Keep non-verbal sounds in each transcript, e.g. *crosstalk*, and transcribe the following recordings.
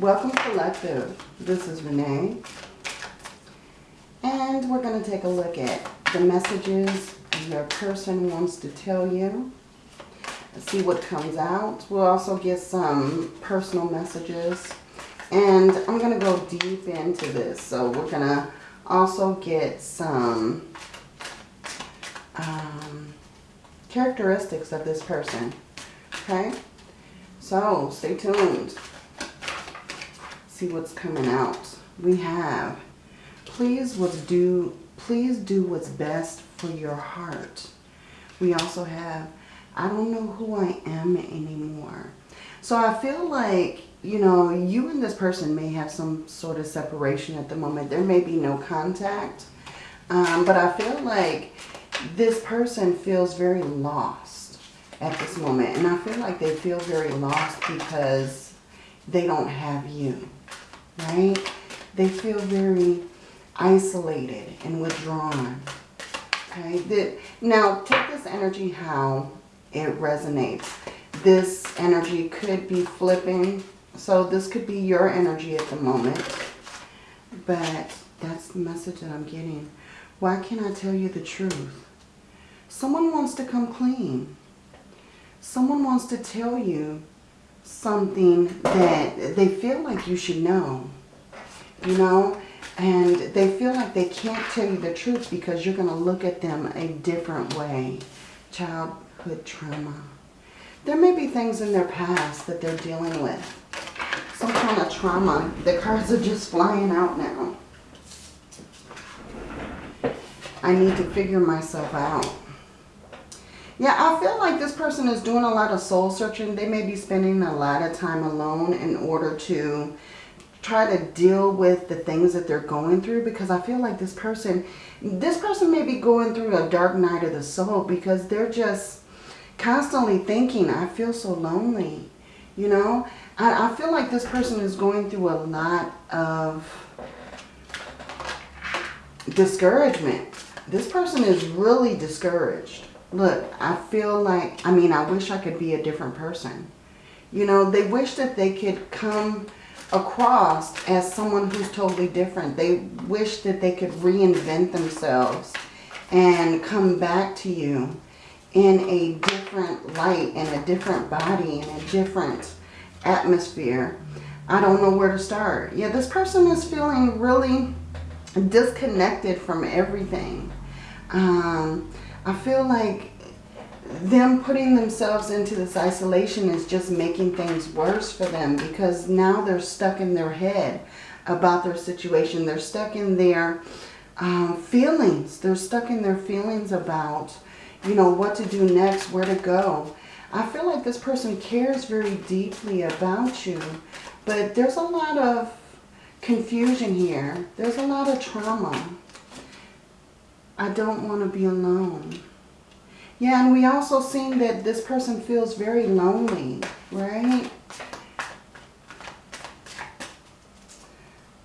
Welcome Collective. This is Renee. And we're going to take a look at the messages your person wants to tell you. See what comes out. We'll also get some personal messages. And I'm going to go deep into this. So we're going to also get some um, characteristics of this person. Okay? So stay tuned. See what's coming out. We have, please what's do, please do what's best for your heart. We also have, I don't know who I am anymore. So I feel like, you know, you and this person may have some sort of separation at the moment. There may be no contact. Um, but I feel like this person feels very lost at this moment. And I feel like they feel very lost because they don't have you, right? They feel very isolated and withdrawn. Okay, the, now take this energy how it resonates. This energy could be flipping. So this could be your energy at the moment. But that's the message that I'm getting. Why can't I tell you the truth? Someone wants to come clean. Someone wants to tell you something that they feel like you should know. You know? And they feel like they can't tell you the truth because you're going to look at them a different way. Childhood trauma. There may be things in their past that they're dealing with. Some kind of trauma. The cards are just flying out now. I need to figure myself out. Yeah, I feel like this person is doing a lot of soul searching. They may be spending a lot of time alone in order to try to deal with the things that they're going through because I feel like this person, this person may be going through a dark night of the soul because they're just constantly thinking, I feel so lonely. You know, I, I feel like this person is going through a lot of discouragement. This person is really discouraged look, I feel like, I mean, I wish I could be a different person. You know, they wish that they could come across as someone who's totally different. They wish that they could reinvent themselves and come back to you in a different light, in a different body, in a different atmosphere. I don't know where to start. Yeah, this person is feeling really disconnected from everything. Um, I feel like them putting themselves into this isolation is just making things worse for them because now they're stuck in their head about their situation. They're stuck in their um, feelings. They're stuck in their feelings about, you know, what to do next, where to go. I feel like this person cares very deeply about you, but there's a lot of confusion here. There's a lot of trauma. I don't want to be alone. Yeah, and we also seen that this person feels very lonely, right?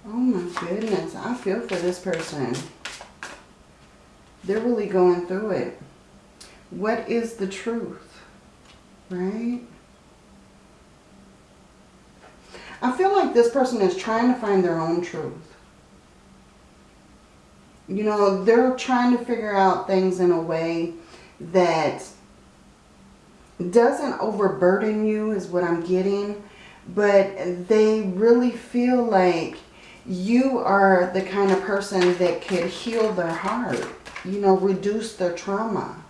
Oh my goodness, I feel for this person. They're really going through it. What is the truth, right? I feel like this person is trying to find their own truth you know, they're trying to figure out things in a way that doesn't overburden you is what I'm getting. But they really feel like you are the kind of person that could heal their heart. You know, reduce their trauma.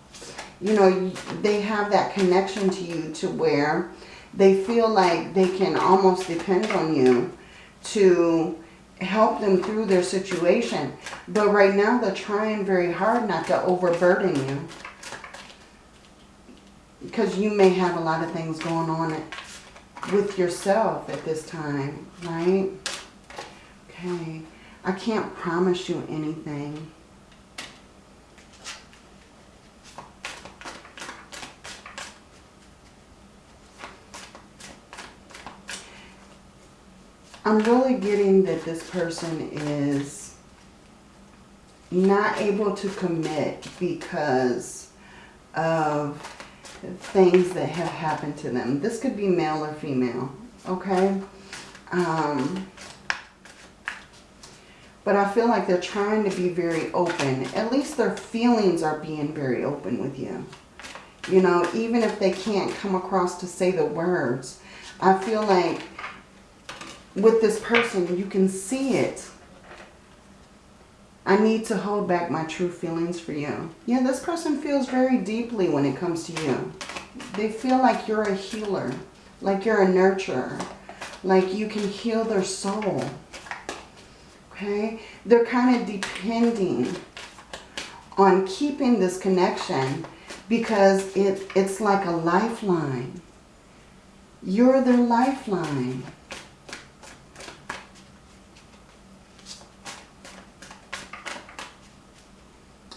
You know, they have that connection to you to where they feel like they can almost depend on you to help them through their situation. But right now they're trying very hard not to overburden you. Because you may have a lot of things going on with yourself at this time, right? Okay. I can't promise you anything. I'm really getting that this person is not able to commit because of things that have happened to them. This could be male or female, okay? Um, but I feel like they're trying to be very open. At least their feelings are being very open with you. You know, even if they can't come across to say the words. I feel like with this person, you can see it. I need to hold back my true feelings for you. Yeah, this person feels very deeply when it comes to you. They feel like you're a healer, like you're a nurturer, like you can heal their soul. Okay? They're kind of depending on keeping this connection because it, it's like a lifeline. You're their lifeline.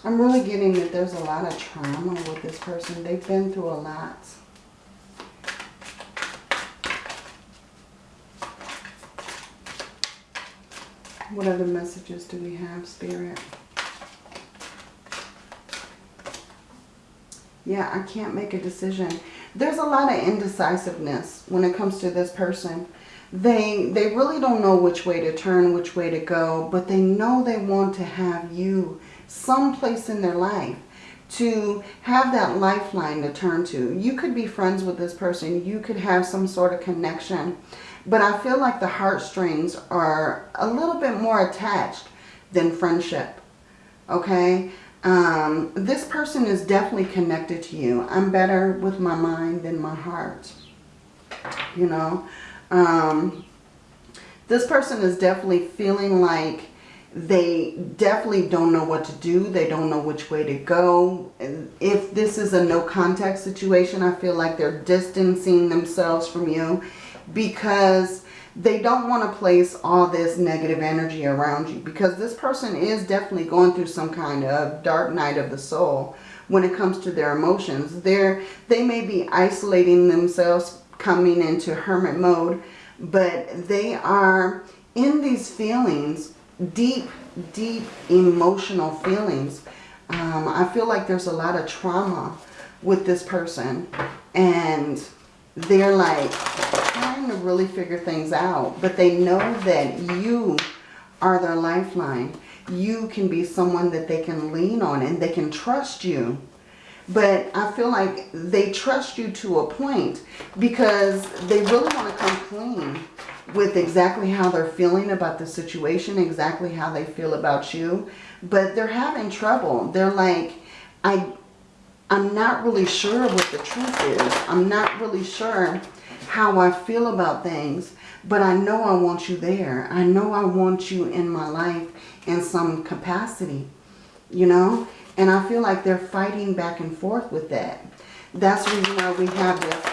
I'm really getting that there's a lot of trauma with this person. They've been through a lot. What other messages do we have, Spirit? Yeah, I can't make a decision. There's a lot of indecisiveness when it comes to this person. They, they really don't know which way to turn, which way to go, but they know they want to have you someplace in their life to have that lifeline to turn to. You could be friends with this person. You could have some sort of connection. But I feel like the heartstrings are a little bit more attached than friendship. Okay? Um, this person is definitely connected to you. I'm better with my mind than my heart. You know? Um, this person is definitely feeling like they definitely don't know what to do. They don't know which way to go. If this is a no contact situation, I feel like they're distancing themselves from you because they don't want to place all this negative energy around you because this person is definitely going through some kind of dark night of the soul when it comes to their emotions. They're, they may be isolating themselves, coming into hermit mode, but they are in these feelings deep, deep emotional feelings. Um, I feel like there's a lot of trauma with this person. And they're like trying to really figure things out. But they know that you are their lifeline. You can be someone that they can lean on and they can trust you. But I feel like they trust you to a point because they really want to come clean with exactly how they're feeling about the situation, exactly how they feel about you. But they're having trouble. They're like, I, I'm not really sure what the truth is. I'm not really sure how I feel about things. But I know I want you there. I know I want you in my life in some capacity, you know? And I feel like they're fighting back and forth with that. That's the reason why we have this.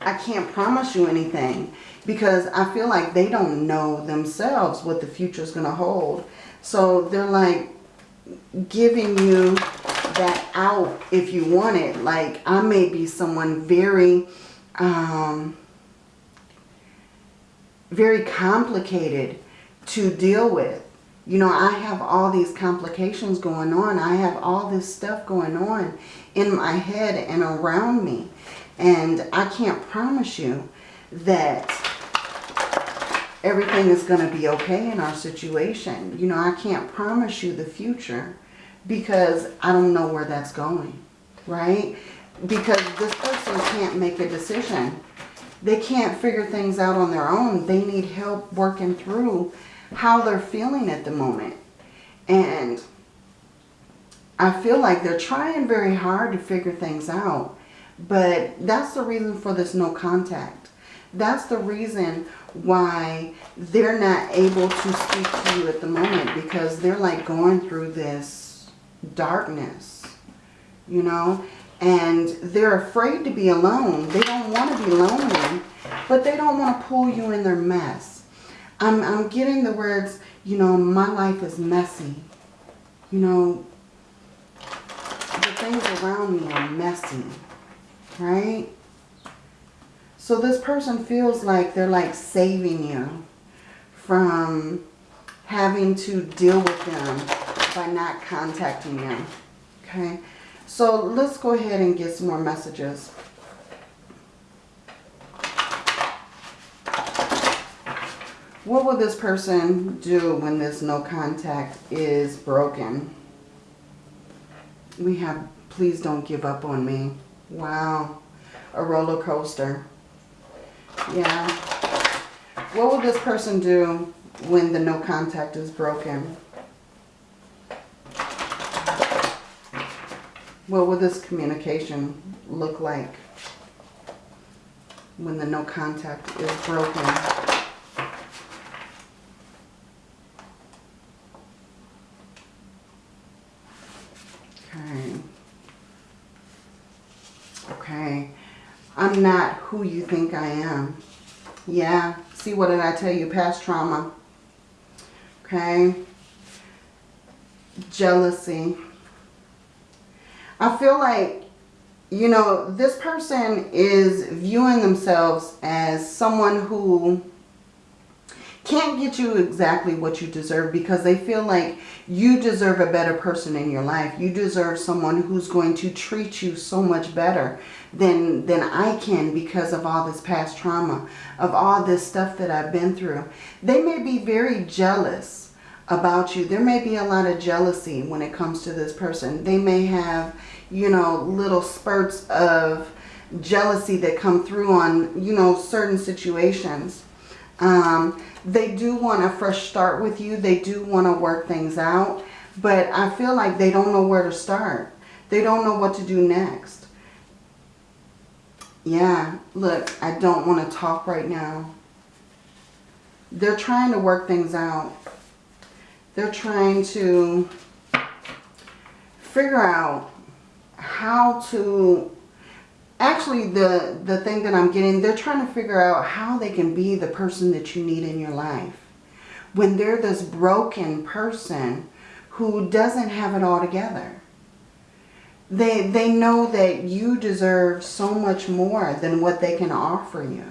I can't promise you anything because I feel like they don't know themselves what the future is going to hold. So they're like giving you that out if you want it. Like I may be someone very, um, very complicated to deal with. You know, I have all these complications going on. I have all this stuff going on in my head and around me. And I can't promise you that everything is going to be okay in our situation. You know, I can't promise you the future because I don't know where that's going, right? Because this person can't make a decision. They can't figure things out on their own. They need help working through how they're feeling at the moment. And I feel like they're trying very hard to figure things out. But that's the reason for this no contact. That's the reason why they're not able to speak to you at the moment because they're like going through this darkness, you know, and they're afraid to be alone. They don't want to be lonely, but they don't want to pull you in their mess. I'm, I'm getting the words, you know, my life is messy. You know, the things around me are messy, right? So this person feels like they're like saving you from having to deal with them by not contacting them. Okay. So let's go ahead and get some more messages. What will this person do when this no contact is broken? We have, please don't give up on me. Wow. A roller coaster. Yeah. What will this person do when the no contact is broken? What will this communication look like when the no contact is broken? Okay. Okay. I'm not who you think I am. Yeah. See, what did I tell you? Past trauma. Okay. Jealousy. I feel like, you know, this person is viewing themselves as someone who can't get you exactly what you deserve because they feel like you deserve a better person in your life. You deserve someone who's going to treat you so much better than, than I can because of all this past trauma, of all this stuff that I've been through. They may be very jealous about you. There may be a lot of jealousy when it comes to this person. They may have, you know, little spurts of jealousy that come through on, you know, certain situations. Um, they do want a fresh start with you. They do want to work things out. But I feel like they don't know where to start. They don't know what to do next. Yeah, look, I don't want to talk right now. They're trying to work things out. They're trying to figure out how to actually the the thing that I'm getting they're trying to figure out how they can be the person that you need in your life. When they're this broken person who doesn't have it all together. They they know that you deserve so much more than what they can offer you.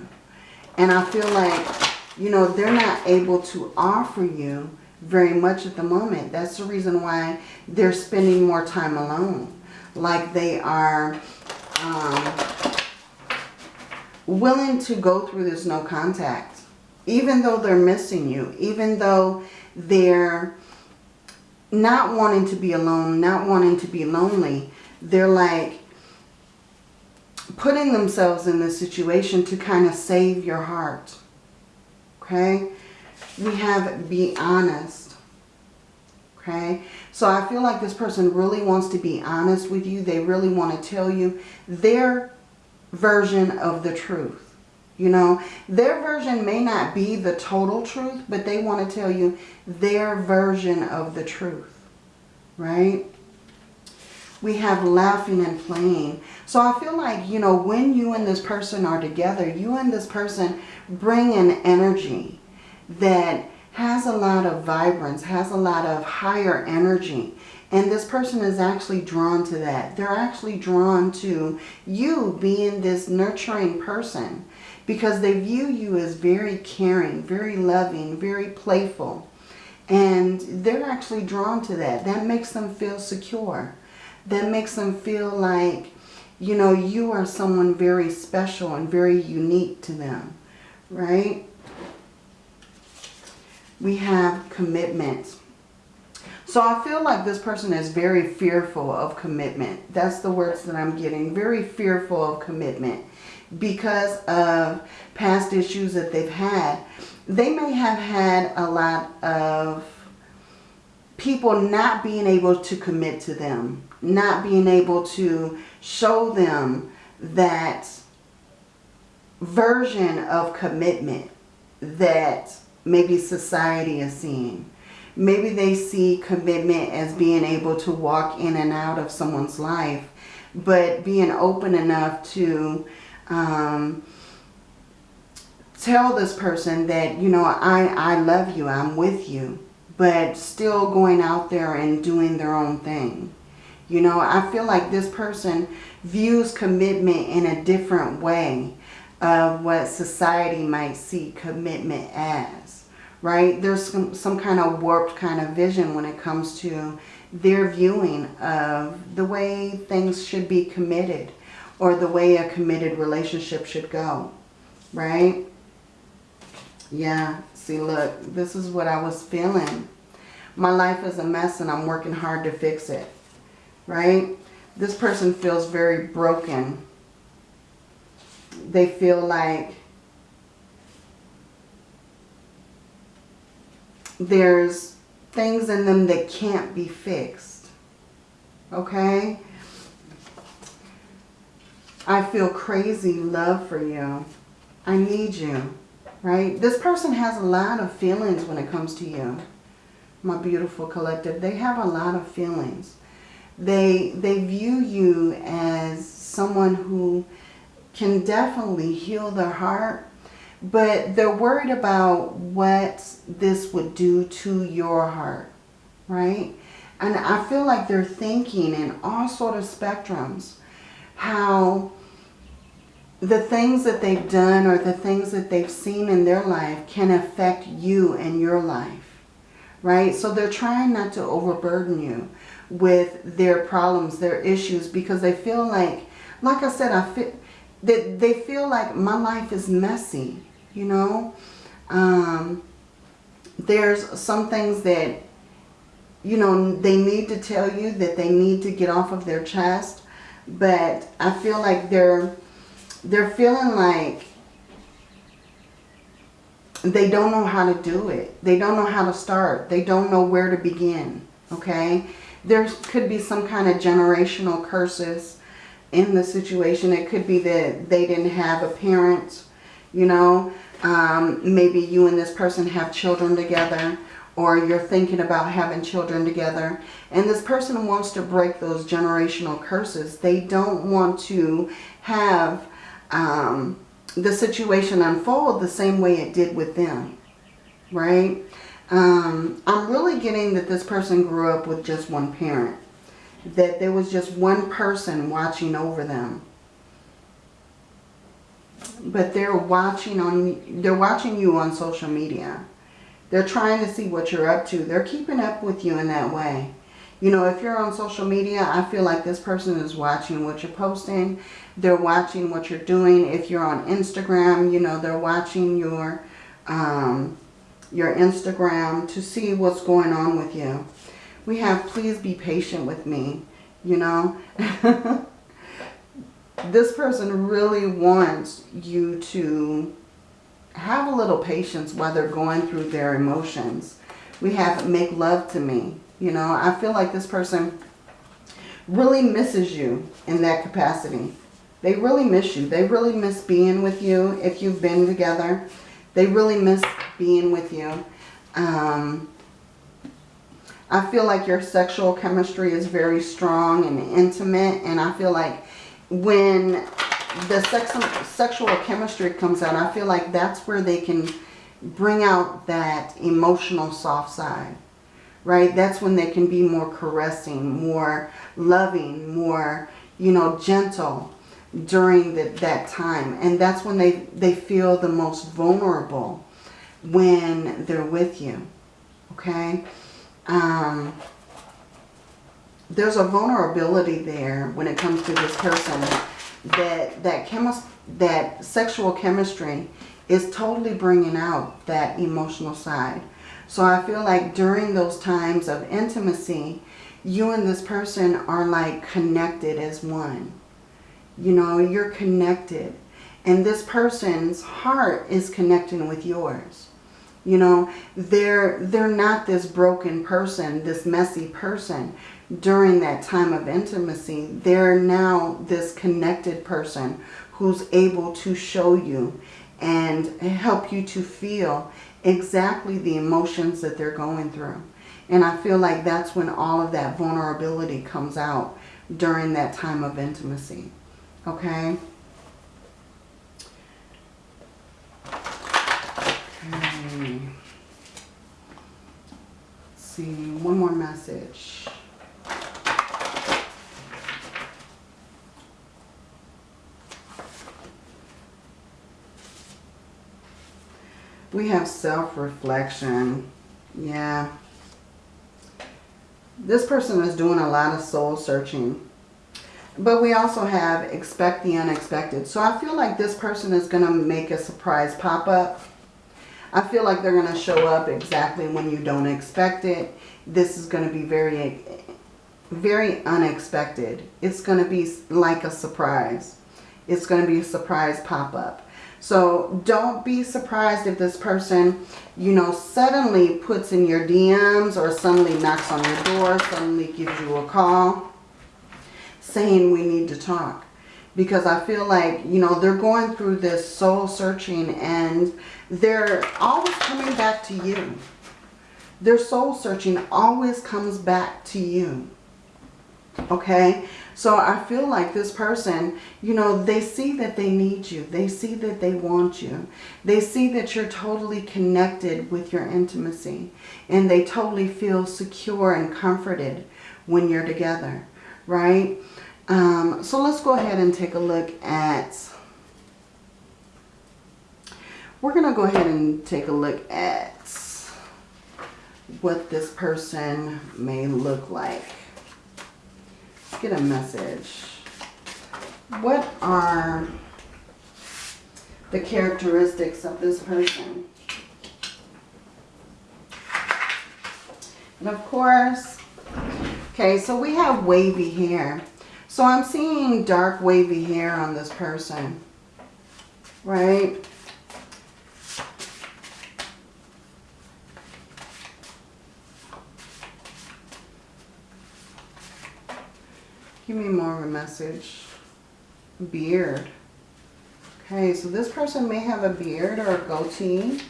And I feel like you know they're not able to offer you very much at the moment. That's the reason why they're spending more time alone. Like they are um, willing to go through this no contact. Even though they're missing you. Even though they're not wanting to be alone. Not wanting to be lonely. They're like putting themselves in this situation to kind of save your heart. Okay? We have be honest. Okay? So I feel like this person really wants to be honest with you. They really want to tell you their version of the truth. You know, their version may not be the total truth, but they want to tell you their version of the truth. Right? We have laughing and playing. So I feel like, you know, when you and this person are together, you and this person bring an energy that has a lot of vibrance, has a lot of higher energy. And this person is actually drawn to that. They're actually drawn to you being this nurturing person because they view you as very caring, very loving, very playful. And they're actually drawn to that. That makes them feel secure. That makes them feel like, you know, you are someone very special and very unique to them, right? We have commitment. So I feel like this person is very fearful of commitment. That's the words that I'm getting. Very fearful of commitment because of past issues that they've had. They may have had a lot of people not being able to commit to them. Not being able to show them that version of commitment that maybe society is seeing. Maybe they see commitment as being able to walk in and out of someone's life, but being open enough to um, tell this person that, you know, I, I love you, I'm with you, but still going out there and doing their own thing. You know, I feel like this person views commitment in a different way of what society might see commitment as, right? There's some, some kind of warped kind of vision when it comes to their viewing of the way things should be committed or the way a committed relationship should go, right? Yeah, See, look, this is what I was feeling. My life is a mess and I'm working hard to fix it. Right? This person feels very broken. They feel like there's things in them that can't be fixed. Okay? I feel crazy love for you. I need you. Right? This person has a lot of feelings when it comes to you. My beautiful collective. They have a lot of feelings. They, they view you as someone who can definitely heal their heart but they're worried about what this would do to your heart, right? And I feel like they're thinking in all sort of spectrums how the things that they've done or the things that they've seen in their life can affect you and your life, right? So they're trying not to overburden you with their problems, their issues, because they feel like, like I said, I feel that they feel like my life is messy you know. Um, there's some things that, you know, they need to tell you that they need to get off of their chest. But I feel like they're, they're feeling like they don't know how to do it. They don't know how to start. They don't know where to begin. Okay. There could be some kind of generational curses in the situation. It could be that they didn't have a parent you know. Um, maybe you and this person have children together or you're thinking about having children together. And this person wants to break those generational curses. They don't want to have um, the situation unfold the same way it did with them, right? Um, I'm really getting that this person grew up with just one parent. That there was just one person watching over them but they're watching on they're watching you on social media. They're trying to see what you're up to. They're keeping up with you in that way. You know, if you're on social media, I feel like this person is watching what you're posting. They're watching what you're doing. If you're on Instagram, you know, they're watching your um, your Instagram to see what's going on with you. We have, please be patient with me, you know. *laughs* this person really wants you to have a little patience while they're going through their emotions. We have make love to me. You know, I feel like this person really misses you in that capacity. They really miss you. They really miss being with you if you've been together. They really miss being with you. Um, I feel like your sexual chemistry is very strong and intimate. And I feel like when the sex, sexual chemistry comes out, I feel like that's where they can bring out that emotional soft side, right? That's when they can be more caressing, more loving, more, you know, gentle during the, that time. And that's when they, they feel the most vulnerable when they're with you, okay? Um, there's a vulnerability there when it comes to this person that that chemist that sexual chemistry is totally bringing out that emotional side. So I feel like during those times of intimacy, you and this person are like connected as one. You know, you're connected. And this person's heart is connecting with yours. You know, they're, they're not this broken person, this messy person during that time of intimacy, they're now this connected person who's able to show you and help you to feel exactly the emotions that they're going through. And I feel like that's when all of that vulnerability comes out during that time of intimacy. Okay? Okay. Let's see, one more message. We have self-reflection. Yeah. This person is doing a lot of soul searching. But we also have expect the unexpected. So I feel like this person is going to make a surprise pop up. I feel like they're going to show up exactly when you don't expect it. This is going to be very, very unexpected. It's going to be like a surprise. It's going to be a surprise pop-up. So don't be surprised if this person, you know, suddenly puts in your DMs or suddenly knocks on your door, suddenly gives you a call saying we need to talk. Because I feel like, you know, they're going through this soul searching and they're always coming back to you. Their soul searching always comes back to you. Okay? So I feel like this person, you know, they see that they need you. They see that they want you. They see that you're totally connected with your intimacy. And they totally feel secure and comforted when you're together. Right? Um, so let's go ahead and take a look at... We're going to go ahead and take a look at what this person may look like get a message. What are the characteristics of this person? And of course, okay, so we have wavy hair. So I'm seeing dark wavy hair on this person, right? Give me more of a message. Beard. Okay, so this person may have a beard or a goatee.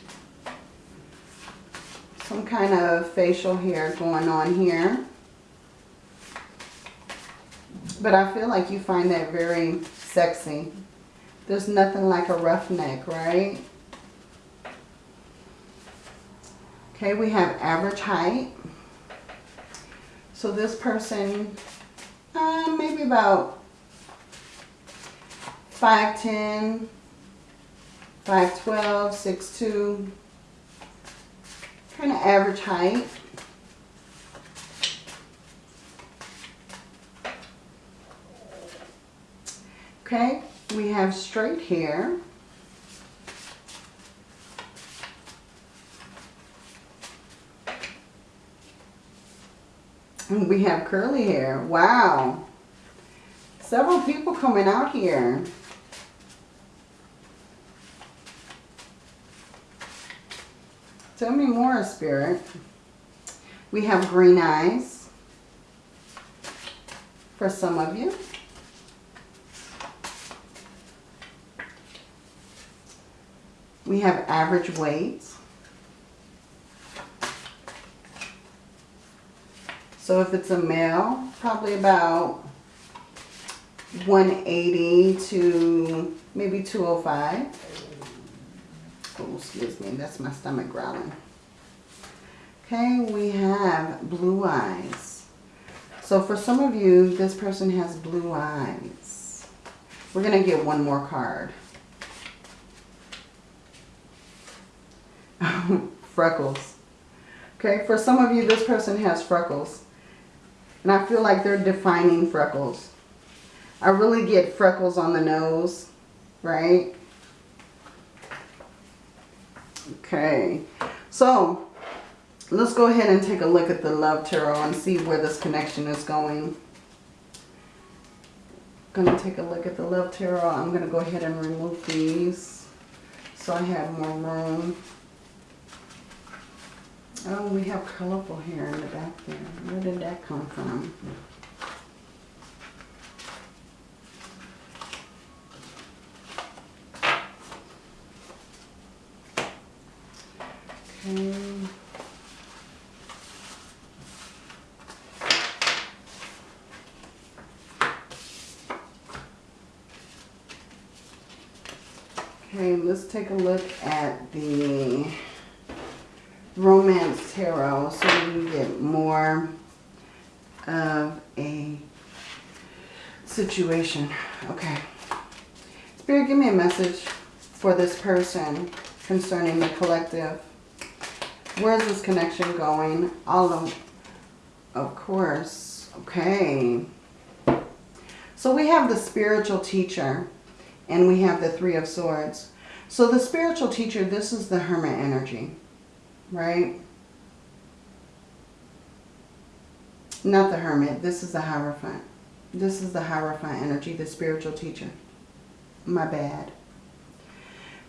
Some kind of facial hair going on here. But I feel like you find that very sexy. There's nothing like a roughneck, right? Okay, we have average height. So this person uh, maybe about 5'10", 5'12", 6'2", kind of average height. Okay, we have straight hair. Mm, we have curly hair. Wow. Several people coming out here. Tell me more, Spirit. We have green eyes for some of you. We have average weight. So if it's a male, probably about 180 to maybe 205. Oh, excuse me, that's my stomach growling. Okay, we have blue eyes. So for some of you, this person has blue eyes. We're going to get one more card. *laughs* freckles. Okay, for some of you, this person has freckles. And I feel like they're defining freckles. I really get freckles on the nose, right? Okay, so let's go ahead and take a look at the Love Tarot and see where this connection is going. I'm going to take a look at the Love Tarot. I'm going to go ahead and remove these so I have more room. Oh, we have colorful hair in the back there. Where did that come from? Okay. Okay, let's take a look at the Romance Tarot so you get more of a situation. Okay. Spirit, give me a message for this person concerning the collective. Where's this connection going? All of, of course. Okay. So we have the spiritual teacher and we have the Three of Swords. So the spiritual teacher, this is the hermit energy, right? Not the hermit. This is the Hierophant. This is the Hierophant energy, the spiritual teacher. My bad.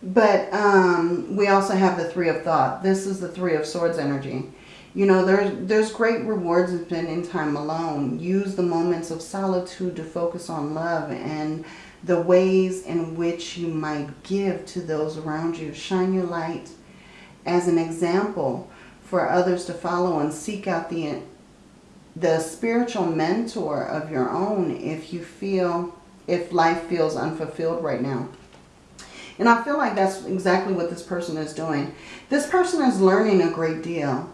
But um, we also have the Three of Thought. This is the Three of Swords energy. You know, there's, there's great rewards in spending time alone. Use the moments of solitude to focus on love and the ways in which you might give to those around you. Shine your light as an example for others to follow and seek out the, the spiritual mentor of your own if you feel, if life feels unfulfilled right now. And I feel like that's exactly what this person is doing. This person is learning a great deal.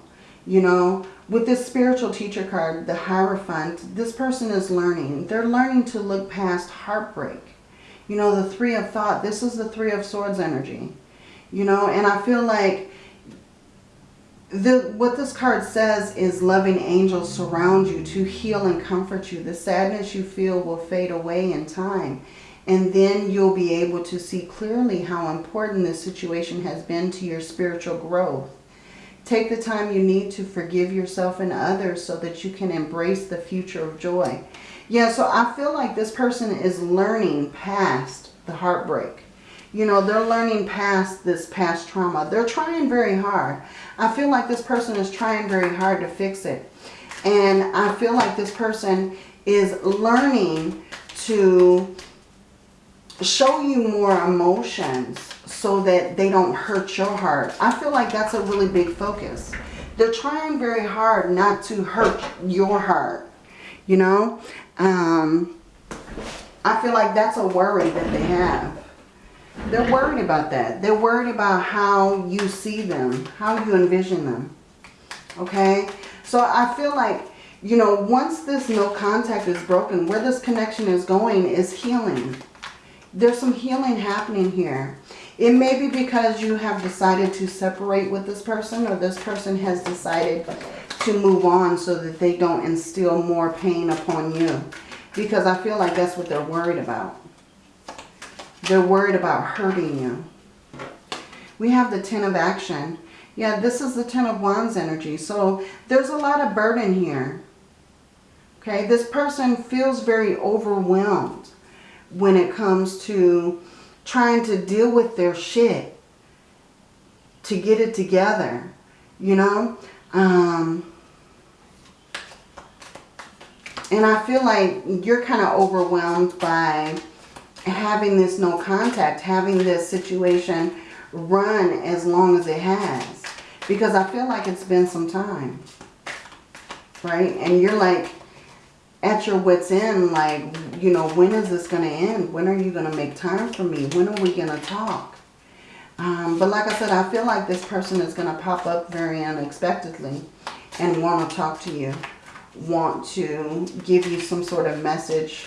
You know, with this spiritual teacher card, the Hierophant, this person is learning. They're learning to look past heartbreak. You know, the Three of Thought, this is the Three of Swords energy. You know, and I feel like the what this card says is loving angels surround you to heal and comfort you. The sadness you feel will fade away in time. And then you'll be able to see clearly how important this situation has been to your spiritual growth. Take the time you need to forgive yourself and others so that you can embrace the future of joy. Yeah, so I feel like this person is learning past the heartbreak. You know, they're learning past this past trauma. They're trying very hard. I feel like this person is trying very hard to fix it. And I feel like this person is learning to show you more emotions so that they don't hurt your heart. I feel like that's a really big focus. They're trying very hard not to hurt your heart, you know. Um, I feel like that's a worry that they have. They're worried about that. They're worried about how you see them, how you envision them. Okay? So I feel like, you know, once this no contact is broken, where this connection is going is healing. There's some healing happening here. It may be because you have decided to separate with this person or this person has decided to move on so that they don't instill more pain upon you. Because I feel like that's what they're worried about. They're worried about hurting you. We have the Ten of Action. Yeah, this is the Ten of Wands energy. So there's a lot of burden here. Okay, this person feels very overwhelmed when it comes to trying to deal with their shit to get it together, you know? Um, and I feel like you're kind of overwhelmed by having this no contact, having this situation run as long as it has. Because I feel like it's been some time, right? And you're like, at your wits end, like, you know, when is this going to end? When are you going to make time for me? When are we going to talk? Um, but like I said, I feel like this person is going to pop up very unexpectedly and want to talk to you. Want to give you some sort of message.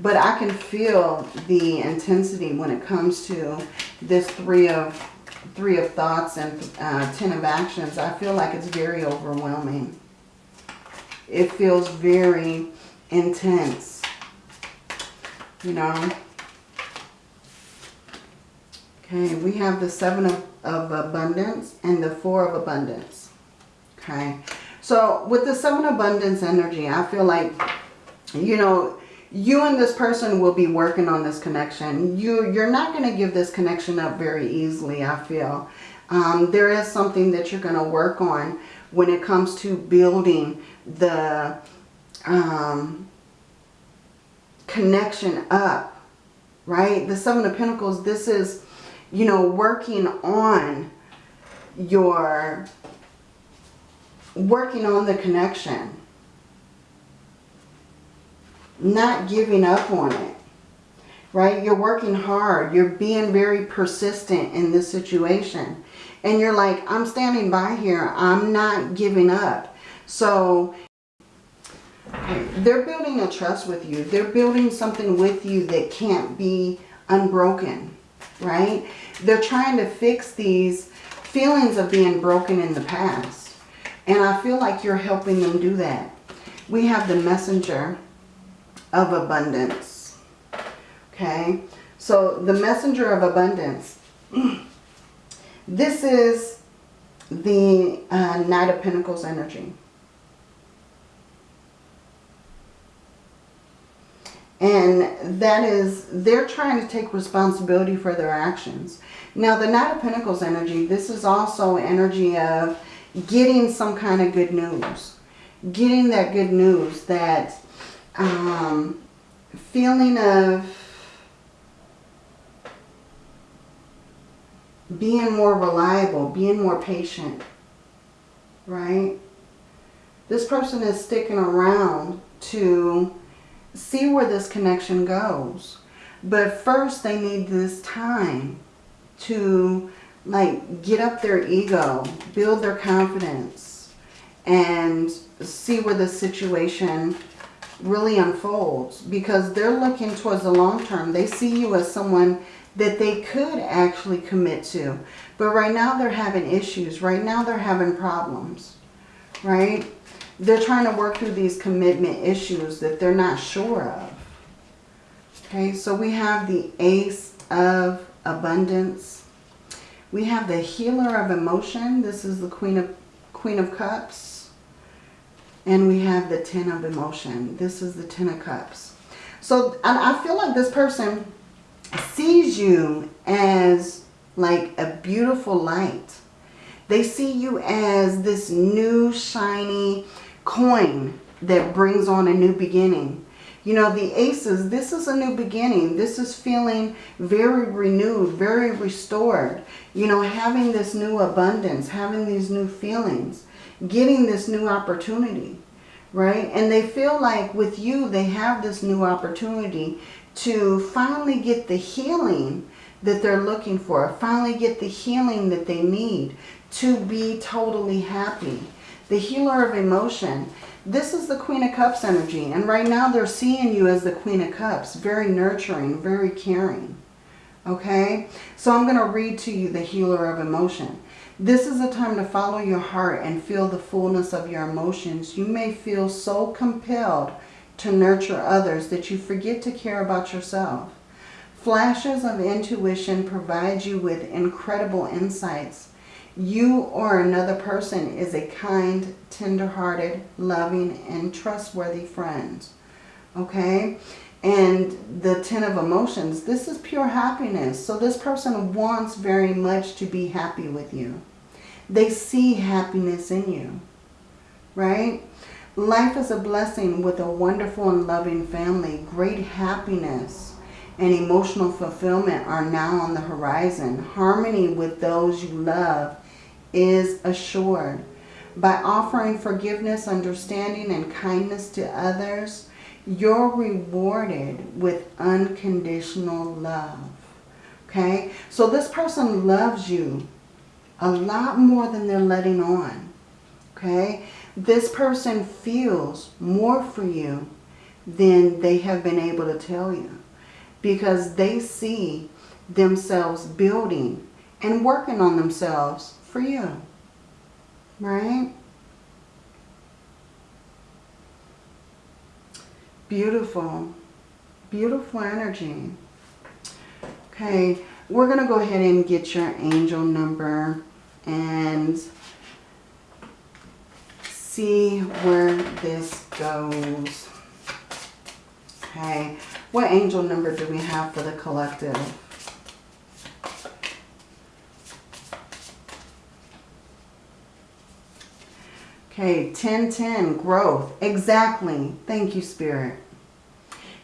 But I can feel the intensity when it comes to this three of Three of Thoughts and uh, Ten of Actions, I feel like it's very overwhelming. It feels very intense, you know. Okay, we have the Seven of, of Abundance and the Four of Abundance. Okay, so with the Seven Abundance energy, I feel like, you know, you and this person will be working on this connection. You, you're not going to give this connection up very easily, I feel. Um, there is something that you're going to work on when it comes to building the um, connection up, right? The Seven of Pentacles, this is, you know, working on your, working on the connection not giving up on it. Right? You're working hard. You're being very persistent in this situation. And you're like, I'm standing by here. I'm not giving up. So they're building a trust with you. They're building something with you that can't be unbroken. Right? They're trying to fix these feelings of being broken in the past. And I feel like you're helping them do that. We have the messenger of abundance. Okay. So the messenger of abundance. *clears throat* this is the uh, Knight of Pentacles energy. And that is, they're trying to take responsibility for their actions. Now, the Knight of Pentacles energy, this is also energy of getting some kind of good news. Getting that good news, that um, feeling of being more reliable, being more patient, right? This person is sticking around to see where this connection goes. But first they need this time to like get up their ego, build their confidence, and see where the situation really unfolds. Because they're looking towards the long term. They see you as someone that they could actually commit to. But right now they're having issues. Right now they're having problems. Right? they're trying to work through these commitment issues that they're not sure of. Okay, so we have the Ace of Abundance. We have the Healer of Emotion. This is the Queen of, Queen of Cups. And we have the Ten of Emotion. This is the Ten of Cups. So I feel like this person sees you as like a beautiful light. They see you as this new, shiny, coin that brings on a new beginning. You know, the aces, this is a new beginning. This is feeling very renewed, very restored. You know, having this new abundance, having these new feelings, getting this new opportunity, right? And they feel like with you, they have this new opportunity to finally get the healing that they're looking for, finally get the healing that they need to be totally happy the healer of emotion. This is the Queen of Cups energy. And right now they're seeing you as the Queen of Cups. Very nurturing, very caring. Okay? So I'm going to read to you the healer of emotion. This is a time to follow your heart and feel the fullness of your emotions. You may feel so compelled to nurture others that you forget to care about yourself. Flashes of intuition provide you with incredible insights you or another person is a kind, tender-hearted, loving, and trustworthy friend. Okay? And the Ten of Emotions, this is pure happiness. So this person wants very much to be happy with you. They see happiness in you. Right? Life is a blessing with a wonderful and loving family. Great happiness and emotional fulfillment are now on the horizon. Harmony with those you love is assured. By offering forgiveness, understanding, and kindness to others, you're rewarded with unconditional love. Okay? So this person loves you a lot more than they're letting on. Okay? This person feels more for you than they have been able to tell you. Because they see themselves building and working on themselves for you. Right? Beautiful. Beautiful energy. Okay, we're going to go ahead and get your angel number and see where this goes. Okay, what angel number do we have for the collective? Okay, 1010, growth. Exactly. Thank you, Spirit.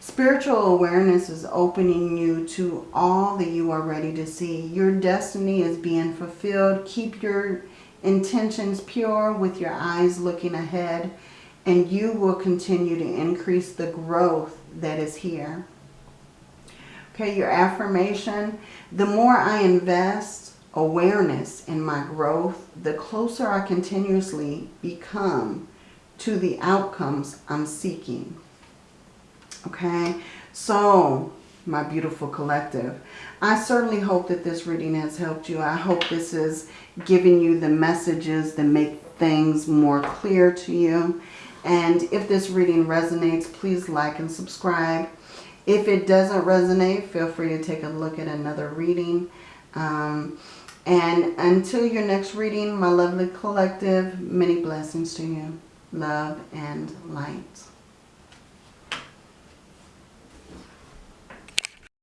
Spiritual awareness is opening you to all that you are ready to see. Your destiny is being fulfilled. Keep your intentions pure with your eyes looking ahead and you will continue to increase the growth that is here. Okay, your affirmation. The more I invest, awareness in my growth, the closer I continuously become to the outcomes I'm seeking. Okay, so my beautiful collective, I certainly hope that this reading has helped you. I hope this is giving you the messages that make things more clear to you. And if this reading resonates, please like and subscribe. If it doesn't resonate, feel free to take a look at another reading. Um, and until your next reading, my lovely collective, many blessings to you. Love and light.